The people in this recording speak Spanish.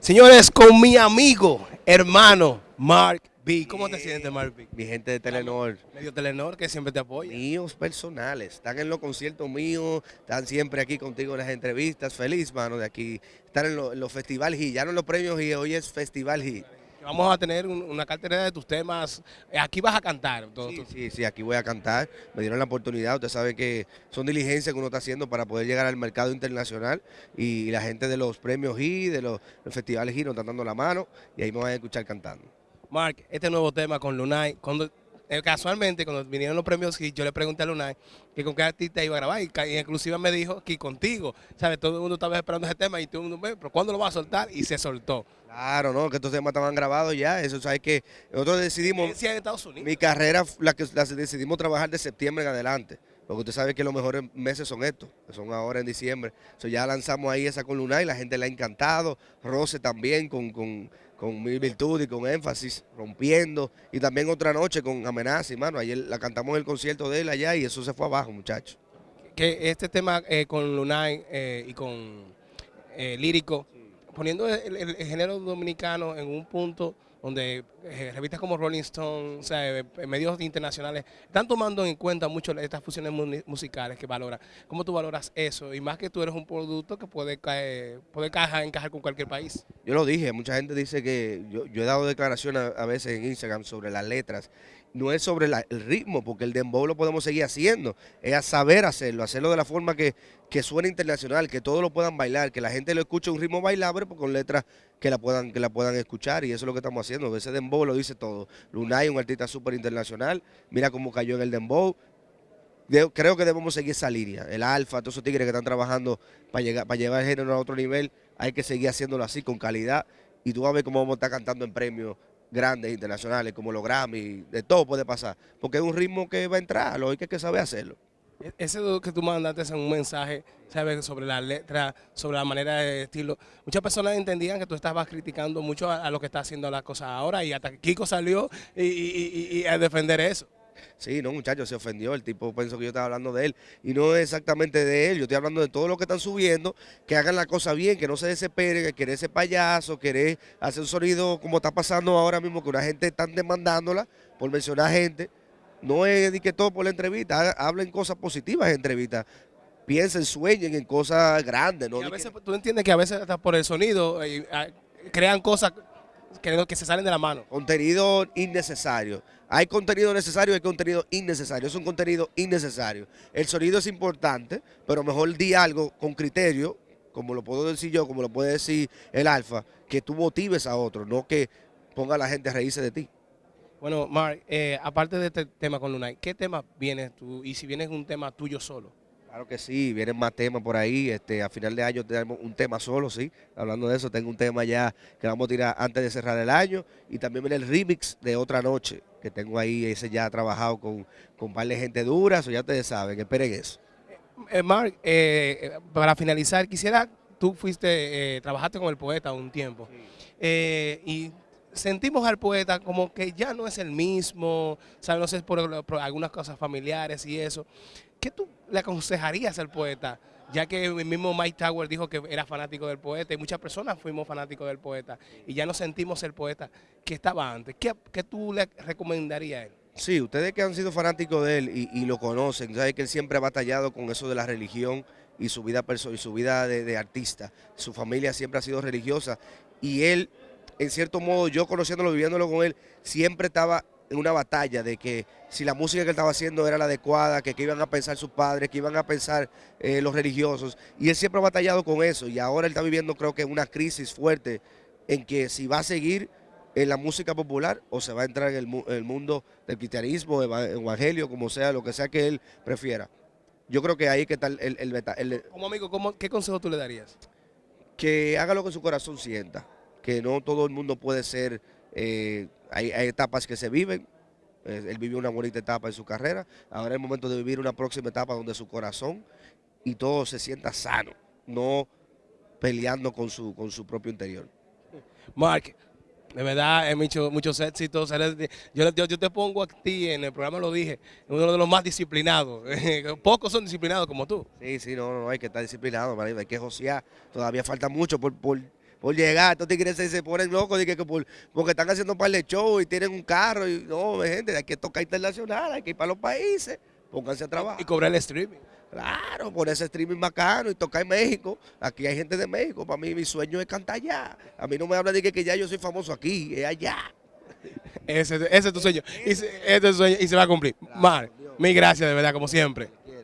Señores, con mi amigo, hermano, Mark B. ¿Cómo te sientes, Mark B? Mi gente de Telenor. Medio Telenor que siempre te apoya. Míos personales. Están en los conciertos míos, están siempre aquí contigo en las entrevistas. Feliz, mano, de aquí. Estar en los lo Festival G. Ya no en los premios G, hoy es Festival G. Vamos a tener un- una cartera de tus temas. Eh, Aquí vas a cantar. todo Sí, sí, sí, aquí voy a cantar. Me dieron la oportunidad. Usted sabe que son diligencias que uno está haciendo para poder llegar al mercado internacional. Y la gente de los premios G, de los, los festivales G, nos están dando la mano. Y ahí me van a escuchar cantando. Mark, este nuevo tema con Lunay. Cuando, eh, casualmente, cuando vinieron los premios yo le pregunté a Lunay que con qué artista iba a grabar. Y, y inclusive me dijo que contigo. ¿Sabes? Todo el mundo estaba esperando ese tema y todo el mundo, "Ve, pero ¿cuándo lo va a soltar? Y se soltó. Claro, no, que estos temas estaban grabados ya. Eso, ¿sabes que Nosotros decidimos... En Estados Unidos. Mi carrera, la que la decidimos trabajar de septiembre en adelante. Porque usted sabe que los mejores meses son estos, que son ahora en diciembre. So, ya lanzamos ahí esa con Luna y la gente le ha encantado. Rose también con, con, con mil virtud y con énfasis, rompiendo. Y también otra noche con amenaza, y mano. Ayer la cantamos en el concierto de él allá y eso se fue abajo, muchachos. que este tema eh, con Lunay eh, y con eh, Lírico, poniendo el, el- el género dominicano en un punto donde eh, revistas como Rolling Stone, sea, eh, medios internacionales, están tomando en cuenta mucho estas fusiones musicales que valoran. ¿Cómo tú valoras eso? Y más que tú eres un producto que puede, caer, puede encajar, con cualquier país. Yo lo dije, mucha gente dice que yo, he dado declaraciones a, veces en Instagram sobre las letras. No es sobre el ritmo, porque el dembow lo podemos seguir haciendo. Es saber hacerlo, hacerlo de la forma que, suene internacional, que todos lo puedan bailar, que la gente lo escuche un ritmo bailable pues, con letras que la puedan que la puedan escuchar. Y eso es lo que estamos haciendo. Ese dembow lo dice todo. Lunay, un artista súper internacional. Mira cómo cayó en el dembow. De- creo que debemos seguir esa línea. El Alfa, todos esos tigres que están trabajando para llegar, para llevar el género a otro nivel, hay que seguir haciéndolo así, con calidad. Y tú vas a ver cómo vamos a estar cantando en premios grandes, internacionales, como los Grammy, de todo puede pasar. Porque es un ritmo que va a entrar, lo hay que, que saber hacerlo. E- Ese que tú mandaste en un mensaje, ¿sabes? Sobre la letra, sobre la manera de estilo. Muchas personas entendían que tú estabas criticando mucho a, lo que está haciendo las cosas ahora y hasta Kiko salió y, y- a defender eso. Sí, no, muchachos, se ofendió. El tipo pensó que yo estaba hablando de él. Y no es exactamente de él. Yo estoy hablando de todo lo que están subiendo, que hagan la cosa bien, que no se desesperen, que querer ser payaso, querer hacer un sonido como está pasando ahora mismo, que una gente están demandándola por mencionar gente. No es ni que todo por la entrevista. ha- Hablen cosas positivas en entrevistas. Piensen, sueñen en cosas grandes. ¿no? Y a veces, tú entiendes que a veces hasta por el sonido eh, ah, crean cosas que, que se salen de la mano. Contenido innecesario. Hay contenido necesario, hay contenido innecesario. Es un contenido innecesario. El sonido es importante, pero mejor di algo con criterio, como lo puedo decir yo, como lo puede decir el Alfa, que tú motives a otros, no que ponga a la gente a reírse de ti. Bueno, Mark, eh, aparte de este tema con Lunay, ¿qué tema vienes tú? Y si vienes un tema tuyo solo. Claro que sí, vienen más temas por ahí. Este, a final de año tenemos un tema solo, sí. Hablando de eso, tengo un tema ya que vamos a tirar antes de cerrar el año. Y también viene el remix de Otra Noche, que tengo ahí, ese ya trabajado con, con un par de gente dura, eso ya ustedes saben, esperen eso. Eh, Mark, eh, eh, para finalizar, quisiera, tú fuiste, eh, trabajaste con el poeta un tiempo. Eh, y sentimos al poeta como que ya no es el mismo, ¿sabes? No sé, por, algunas cosas familiares y eso. ¿Qué tú le aconsejarías al poeta? Ya que el mismo Mike Tower dijo que era fanático del poeta y muchas personas fuimos fanáticos del poeta y ya no sentimos el poeta que estaba antes. ¿Qué, qué tú le recomendarías a él? Sí, ustedes que han sido fanáticos de él y, lo conocen, saben que él siempre ha batallado con eso de la religión y su vida y su vida de artista. Su familia siempre ha sido religiosa y él, en cierto modo, yo conociéndolo, viviéndolo con él, siempre estaba en una batalla de que si la música que él estaba haciendo era la adecuada, que qué iban a pensar sus padres, que iban a pensar eh, los religiosos. Y él siempre ha batallado con eso y ahora él está viviendo creo que una crisis fuerte en que si va a seguir en la música popular o se va a entrar en el, mu- el mundo del cristianismo, eva- evangelio, como sea, lo que sea que él prefiera. Yo creo que ahí que está el, el- el Como amigo, ¿cómo- ¿qué consejo tú le darías? que haga lo que su corazón sienta, que no todo el mundo puede ser, eh, hay, hay etapas que se viven, eh, él vivió una bonita etapa en su carrera, ahora es el momento de vivir una próxima etapa donde su corazón y todo se sienta sano, no peleando con su, con su propio interior. Mark, de verdad, he hecho muchos éxitos. Yo, yo, yo te pongo a ti, en el programa lo dije, uno de los más disciplinados. Pocos son disciplinados como tú. Sí, sí, no, no, hay que estar disciplinado, hay que josear. Todavía falta mucho por, por, por llegar. Estos tigres se, se ponen locos que, que por- porque están haciendo un par de shows y tienen un carro. Y, no, gente, hay que tocar internacional, hay que ir para los países. Pónganse a trabajar. Y cobrar el streaming. Claro, por ese streaming bacano y tocar en México. Aquí hay gente de México. Para mí, mi sueño es cantar allá. A mí no me habla de que, que ya yo soy famoso aquí, es allá. Ese, ese es tu sueño. Y se, ese es tu sueño y se va a cumplir. Mar, mil gracias de verdad, como siempre.